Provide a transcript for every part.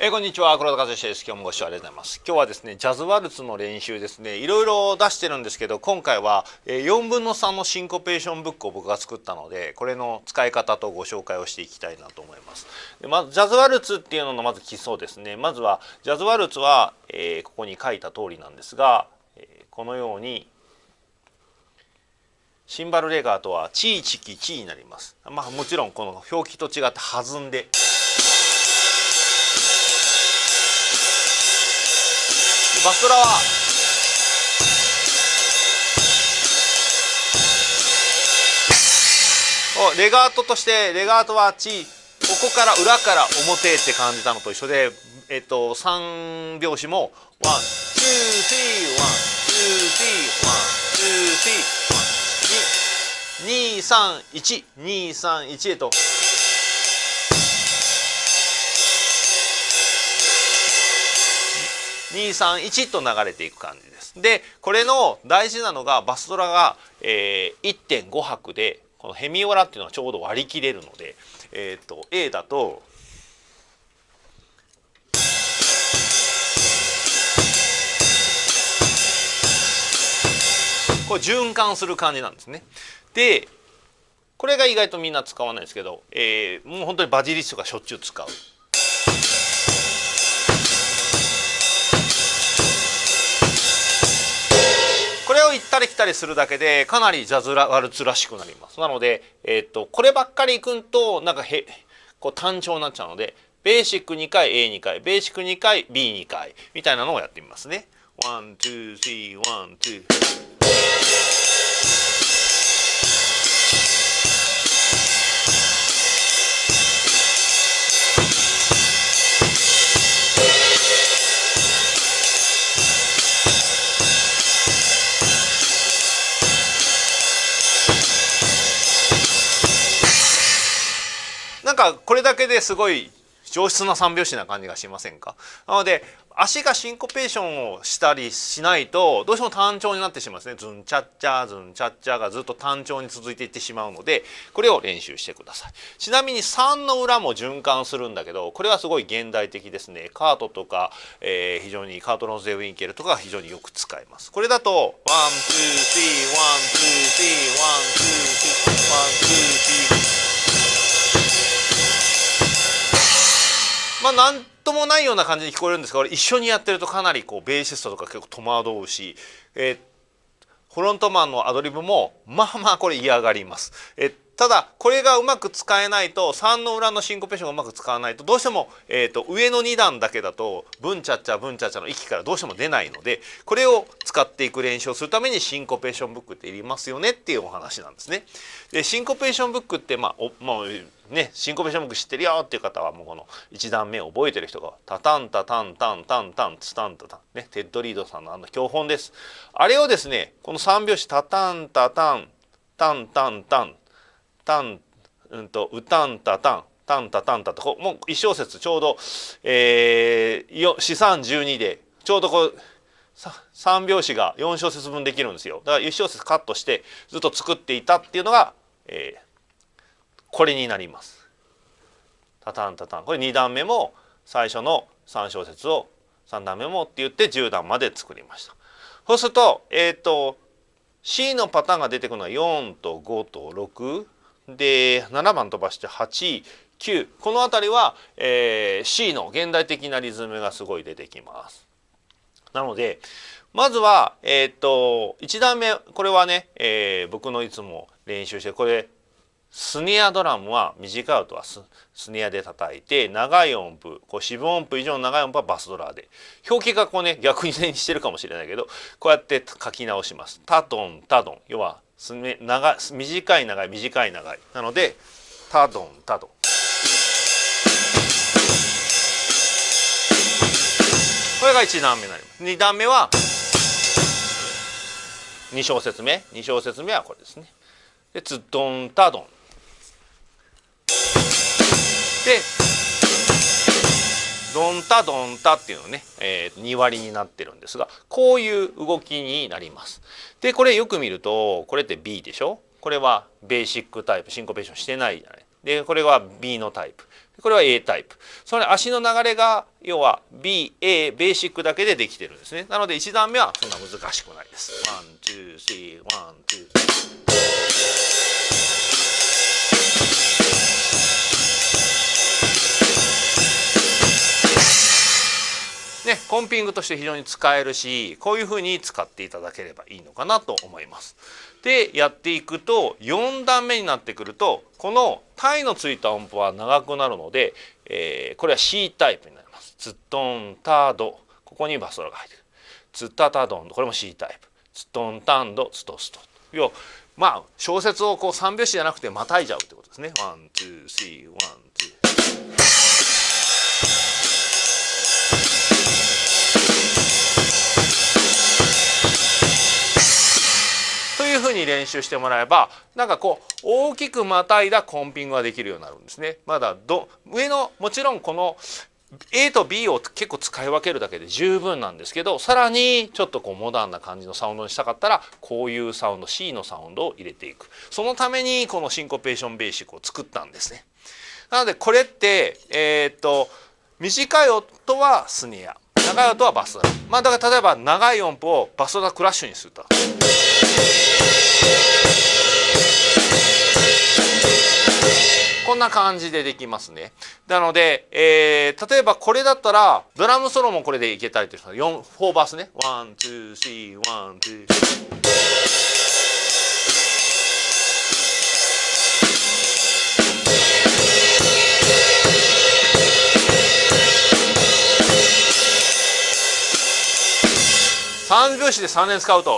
えー、こんにちは。黒田和義です。今日もご視聴ありがとうございます。今日はですねジャズワルツの練習ですね。いろいろ出してるんですけど今回は4分の3のシンコペーションブックを僕が作ったのでこれの使い方とご紹介をしていきたいなと思います。でまずジャズワルツっていうののまず基礎ですね。まずはジャズワルツは、えー、ここに書いた通りなんですが、えー、このようにシンバルレガーとはチーチキチーになります。まあもちろんこの表記と違って弾んでバスラはレガートとしてレガートはチここから裏から表って感じたのと一緒で、えっと、3拍子もワンツースリーワンツースリーワンツースリーワン231231へと。231と流れていく感じです。でこれの大事なのがバスドラが、えー、1.5拍でこのヘミオラっていうのはちょうど割り切れるので、えーと、A だとこれ循環する感じなんですね。でこれが意外とみんな使わないですけど、えー、もう本当にバジリストがしょっちゅう使う。ったり来たりするだけでかなりジャズワルツらしくなりますなので、えーと、こればっかり行くんとなんかへこう単調になっちゃうのでベーシック2回 A2 回ベーシック2回 B2 回みたいなのをやってみますね。 one, two, three, one, two。かこれだけですごい上質な三拍子な感じがしませんか？なので足がシンコペーションをしたりしないとどうしても単調になってしまうんですね。ズンチャッチャーズンチャッチャーがずっと単調に続いていってしまうのでこれを練習してください。ちなみに3の裏も循環するんだけどこれはすごい現代的ですね。カートとか、えー、非常にカートローゼンウィンケルとか非常によく使います。これだと one two three one twoスリーワンツーまあ何ともないような感じに聞こえるんですが一緒にやってるとかなりこうベーシストとか結構戸惑うし、えー、フロントマンのアドリブもまあまあこれ嫌がります。えーただこれがうまく使えないと3の裏のシンコペーションがうまく使わないとどうしても、えーと、上の2段だけだとブンチャッチャブンチャッチャの息からどうしても出ないのでこれを使っていく練習をするためにシンコペーションブックっていりますよねっていうお話なんですね。でシンコペーションブックってまあお、まあね、シンコペーションブック知ってるよっていう方はもうこの1段目を覚えてる人が「タタンタタンタンタンタンツタンタタン」ねテッド・リードさんのあの教本です。あれをですねこの3拍子「タタンタタンタンタンタンタンうんと「うたんたたん」「たんたたんた」とこもう1小節ちょうど、えー、四三十二でちょうどこう3拍子が4小節分できるんですよだから1小節カットしてずっと作っていたっていうのが、えー、これになります。タタンタタンこれ2段目も最初の3小節を3段目もって言って10段まで作りました。そうするとえっ、ー、と C のパターンが出てくるのは4と5と6で7番飛ばして8 9この辺りは、えー、C の現代的なリズムがすごい出てきます。なのでまずは、えー、っと1段目これはね、えー、僕のいつも練習してこれスネアドラムは短い音はススネアで叩いて長い音符こう四分音符以上の長い音符はバスドラで表記がこうね逆にしてるかもしれないけどこうやって書き直します。タドンタドン要はすめ長短い長い短い長い。なのでタドンタドンこれが1段目になります。2段目は2小節目。2小節目はこれですね。でツドンタドンでドンタドンタっていうのね、えー、2割になってるんですがこういう動きになります。でこれよく見るとこれって B でしょ？これはベーシックタイプシンコペーションしてないじゃない。でこれは B のタイプ。これは A タイプ。それ足の流れが要は BA ベーシックだけでできてるんですね。なので1段目はそんな難しくないです。 one two three one two。ね、コンピングとして非常に使えるしこういうふうに使っていただければいいのかなと思います。でやっていくと4段目になってくるとこのタイのついた音符は長くなるので、えー、これは C タイプになります。ツットンタードここにバスドラが入ってくる。ツッタタドンこれも C タイプ。ツットンタンドツトスト要まあ小節をこう3拍子じゃなくてまたいじゃうってことですね。 one two three one two。というふうに練習してもらえばなんかこう大きくまたいだコンピングができるようになるんですね。まだど上のもちろんこの A と B を結構使い分けるだけで十分なんですけどさらにちょっとこうモダンな感じのサウンドにしたかったらこういうサウンド C のサウンドを入れていくそのためにこのシンコペーションベーシックを作ったんですね。なのでこれってえー、っと短い音はスネア長い音はバスドラまあだから例えば長い音符をバスドラクラッシュにすると。こんな感じでできますね。なので、えー、例えばこれだったらドラムソロもこれでいけたりという4 4バースね。 one two three one two。三拍子で3連使うと。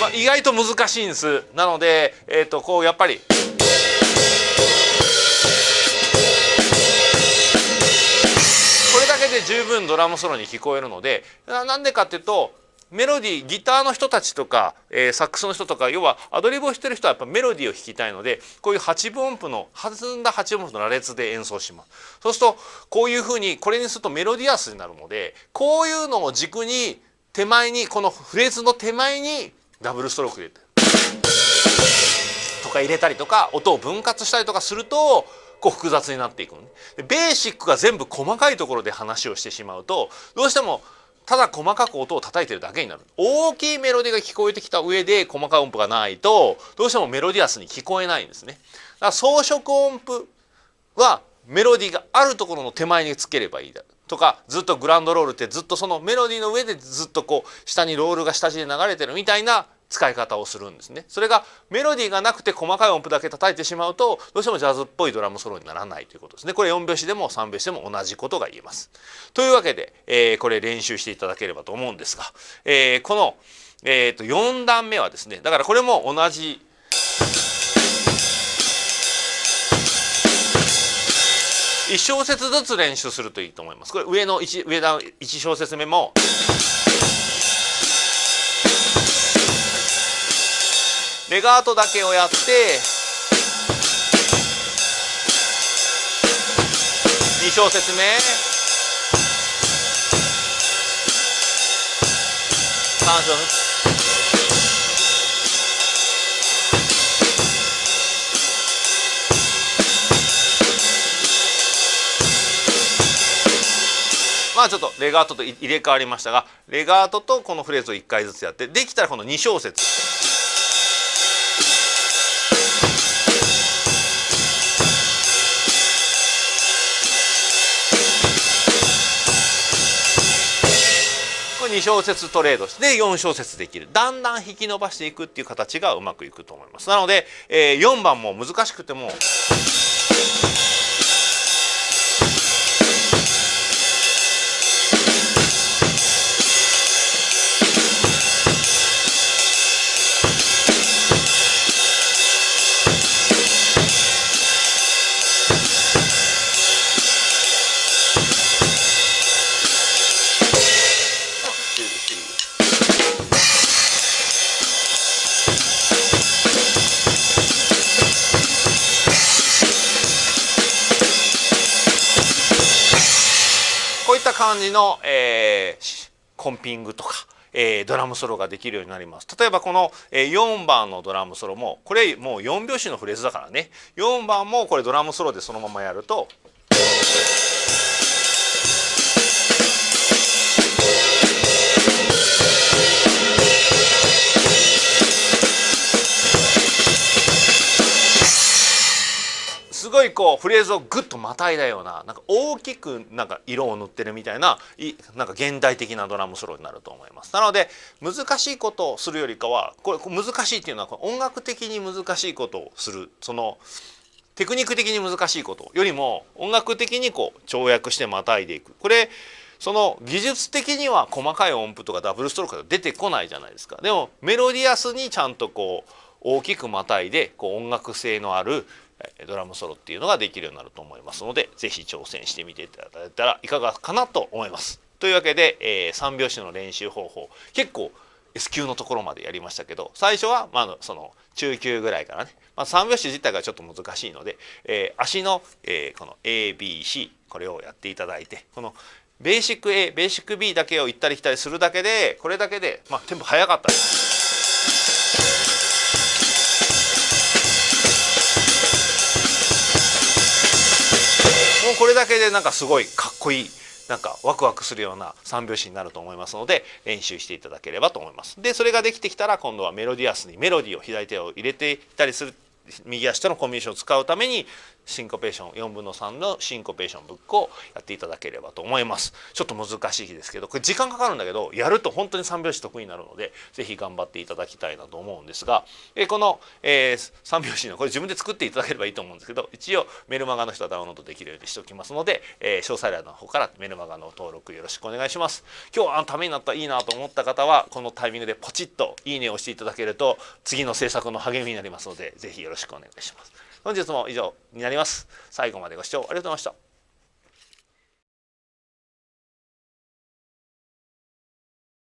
まあ意外と難しいんですなので、えー、とこうやっぱりこれだけで十分ドラムソロに聞こえるのでなんでかっていうとメロディーギターの人たちとか、えー、サックスの人とか要はアドリブをしてる人はやっぱメロディーを弾きたいのでこういう8分音符の弾んだ8分音符の羅列で演奏しますそうするとこういうふうにこれにするとメロディアスになるのでこういうのを軸に手前にこのフレーズの手前にダブルストローク入れてとか入れたりとか音を分割したりとかするとこう複雑になっていくのね。ベーシックが全部細かいところで話をしてしまうとどうしてもただ細かく音を叩いてるだけになる大きいメロディーが聞こえてきた上で細かい音符がないとどうしてもメロディアスに聞こえないんですね。だから装飾音符はメロディーがあるところの手前につければいいだとかずっとグランドロールってずっとそのメロディーの上でずっとこう下にロールが下地で流れてるみたいな使い方をするんですね。それがメロディーがなくて細かい音符だけ叩いてしまうとどうしてもジャズっぽいドラムソロにならないということですね。これ4拍子でも3拍子でも同じことが言えます。というわけで、えー、これ練習していただければと思うんですが、えー、この、えー、と4段目はですねだからこれも同じ1小節ずつ練習するといいと思います。これ上の 1, 上段1小節目もレガートだけをやって2小節目3小節まあちょっとレガートと入れ替わりましたがレガートとこのフレーズを1回ずつやってできたらこの2小節。2小節トレードして4小節できる。だんだん引き伸ばしていくっていう形がうまくいくと思います。なので、えー、4番も難しくても感じの、えー、コンピングとか、えー、ドラムソロができるようになります例えばこの、えー、4番のドラムソロもこれもう4拍子のフレーズだからね4番もこれドラムソロでそのままやると。ごいこうフレーズをグッとまたいだようななんか大きくなんか色を塗ってるみたいないなんか現代的なドラムソロになると思います。なので難しいことをするよりかはこれ難しいっていうのは音楽的に難しいことをする。そのテクニック的に難しいことよりも音楽的にこう跳躍してまたいでいく。これその技術的には細かい音符とかダブルストロークが出てこないじゃないですか。でもメロディアスにちゃんとこう大きくまたいでこう音楽性のあるドラムソロっていうのができるようになると思いますので是非挑戦してみていただいたらいかがかなと思います。というわけで、えー、3拍子の練習方法結構 S 級のところまでやりましたけど最初は、まあ、その中級ぐらいからね、まあ、3拍子自体がちょっと難しいので、えー、足の、えー、この ABC これをやっていただいてこのベーシック A ベーシック B だけを行ったり来たりするだけでこれだけで、まあ、テンポ速かったです。これだけでなんかすごいかっこいいなんかワクワクするような三拍子になると思いますので練習していただければと思います。でそれができてきたら今度はメロディアスにメロディーを左手を入れていたりする右足とのコンビネーションを使うためにシンコペーション4分の3のシンコペーションブックをやっていただければと思います。ちょっと難しいですけどこれ時間かかるんだけどやると本当に3拍子得意になるので是非頑張っていただきたいなと思うんですが、えこの、えー、3拍子のこれ自分で作っていただければいいと思うんですけど一応メルマガの人はダウンロードできるようにしておきますので、えー、詳細欄の方からメルマガの登録よろしくお願いします。今日あのためになったいいなと思った方はこのタイミングでポチッといいねを押していただけると次の制作の励みになりますので是非よろしくお願いします。本日も以上になります。最後までご視聴ありがとうございました。